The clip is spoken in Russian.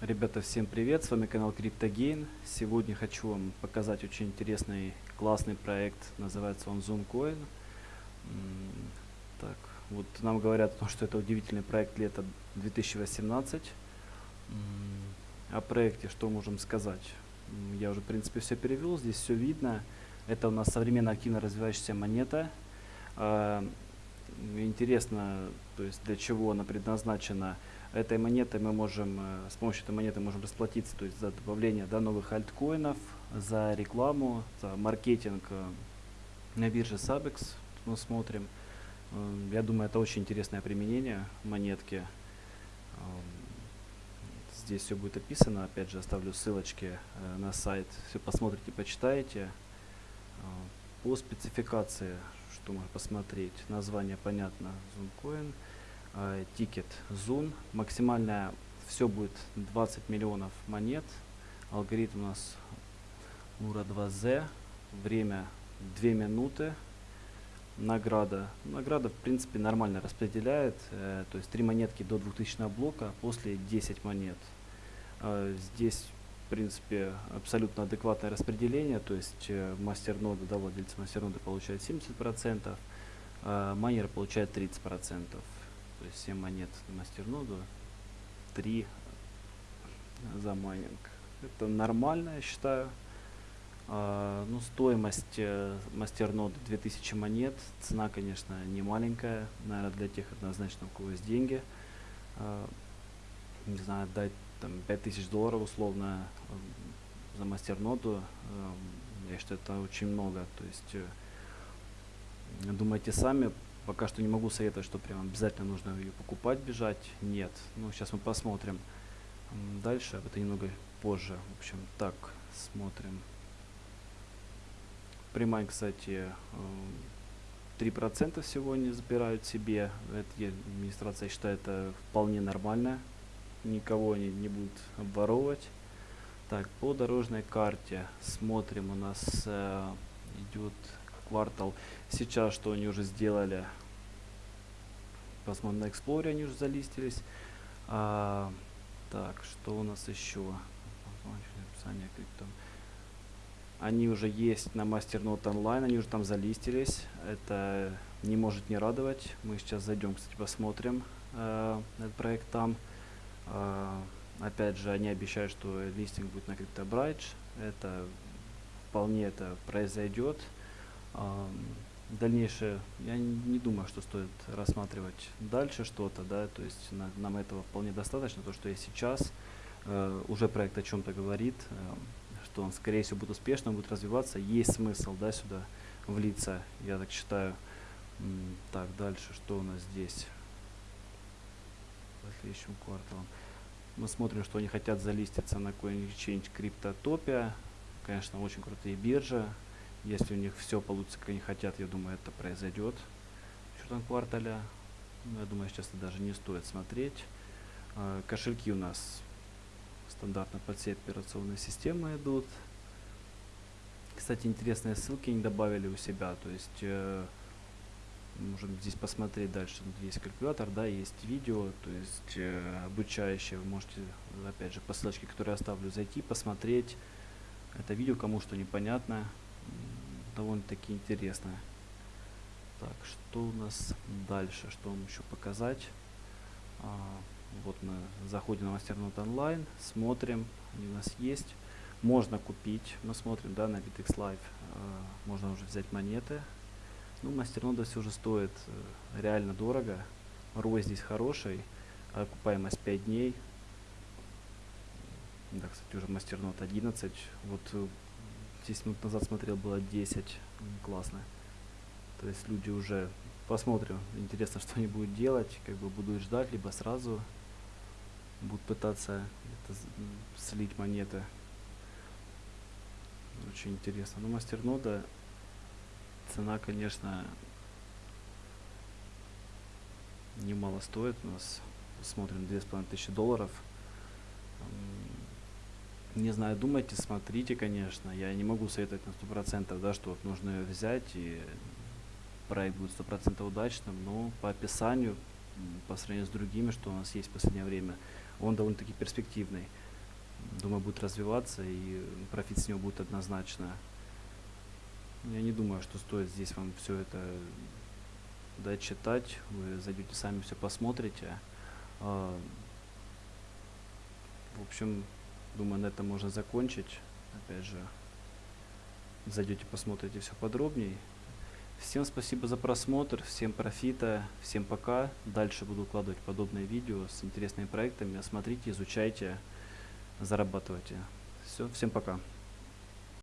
Ребята, всем привет, с вами канал CryptoGain. Сегодня хочу вам показать очень интересный, классный проект, называется он ZoomCoin. Так, вот нам говорят, что это удивительный проект лета 2018. О проекте что можем сказать? Я уже, в принципе, все перевел, здесь все видно. Это у нас современная активно развивающаяся монета. А, интересно, то есть для чего она предназначена этой монетой мы можем, э, с помощью этой монеты можем расплатиться, то есть за добавление да, новых альткоинов, за рекламу, за маркетинг э, на бирже Sabex. Мы смотрим. Э, я думаю, это очень интересное применение монетки. Здесь все будет описано. Опять же, оставлю ссылочки на сайт. Все посмотрите, почитаете. По спецификации, что можно посмотреть. Название понятно. ZoomCoin. Э, тикет Zoom. Максимальная все будет 20 миллионов монет. Алгоритм у нас Ура 2Z. Время 2 минуты. Награда. Награда, в принципе, нормально распределяет. Э, то есть 3 монетки до 2000 блока, после 10 монет. Э, здесь, в принципе, абсолютно адекватное распределение. То есть э, мастер-нода, да, владельцы мастер-ноды получают 70%, э, майнер получает 30%. То есть 7 монет на мастерноду, 3 за майнинг. Это нормально, я считаю. А, ну, стоимость э, мастерноды 2000 монет. Цена, конечно, не маленькая. Наверное, для тех однозначно, у кого есть деньги. А, не знаю, дать там 5000 долларов условно э, за мастерноду. Э, я считаю, это очень много. То есть, думайте сами, Пока что не могу советовать, что прям обязательно нужно ее покупать, бежать. Нет. Ну, сейчас мы посмотрим дальше. Об это немного позже. В общем, так, смотрим. Прямая, кстати, 3% сегодня забирают себе. Это администрация считает это вполне нормально. Никого они не будут обворовывать. Так, по дорожной карте смотрим. У нас э, идет квартал. Сейчас что они уже сделали? Посмотрим на Explorer, они уже залистились. А, так, что у нас еще? Описание крипто. Они уже есть на MasterNote Online, они уже там залистились. Это не может не радовать. Мы сейчас зайдем, кстати, посмотрим э, этот проект там. Э, опять же, они обещают, что листинг будет на CryptoBridge. Это вполне это произойдет дальнейшее, я не думаю, что стоит рассматривать дальше что-то, да, то есть на, нам этого вполне достаточно, то, что есть сейчас, э, уже проект о чем-то говорит, э, что он, скорее всего, будет успешным, будет развиваться, есть смысл, да, сюда влиться, я так считаю. Так, дальше, что у нас здесь? По следующим. Мы смотрим, что они хотят залиститься на CoinExchange Cryptotopia, конечно, очень крутые биржи, если у них все получится, как они хотят, я думаю, это произойдет в четвертом квартале. Но я думаю, сейчас это даже не стоит смотреть. Э, кошельки у нас стандартно под все операционные системы идут. Кстати, интересные ссылки они добавили у себя. То есть, э, можем здесь посмотреть дальше. Есть калькулятор, да, есть видео, то есть э, обучающее. Вы можете, опять же, по ссылочке, которую я оставлю, зайти, посмотреть это видео, кому что непонятно довольно-таки интересно. Так, что у нас дальше? Что вам еще показать? А, вот мы заходим на мастернот онлайн, смотрим, они у нас есть. Можно купить, мы смотрим, да, на BitX Live, а, можно уже взять монеты. Ну, мастернода все же стоит э, реально дорого. ROI здесь хороший, окупаемость 5 дней. Да, кстати, уже мастернот 11. Вот э, 10 минут назад смотрел, было 10. Классно. То есть люди уже посмотрим. Интересно, что они будут делать. Как бы будут ждать, либо сразу будут пытаться это, слить монеты. Очень интересно. Но мастернода цена, конечно, немало стоит. У нас смотрим 2500 долларов не знаю, думайте, смотрите, конечно. Я не могу советовать на сто процентов, да, что вот нужно ее взять и проект будет сто процентов удачным, но по описанию, по сравнению с другими, что у нас есть в последнее время, он довольно-таки перспективный. Думаю, будет развиваться и профит с него будет однозначно. Я не думаю, что стоит здесь вам все это дочитать. Вы зайдете сами все посмотрите. А, В общем, думаю, на этом можно закончить. Опять же, зайдете, посмотрите все подробней. Всем спасибо за просмотр, всем профита, всем пока. Дальше буду укладывать подобные видео с интересными проектами. Смотрите, изучайте, зарабатывайте. Все, всем пока.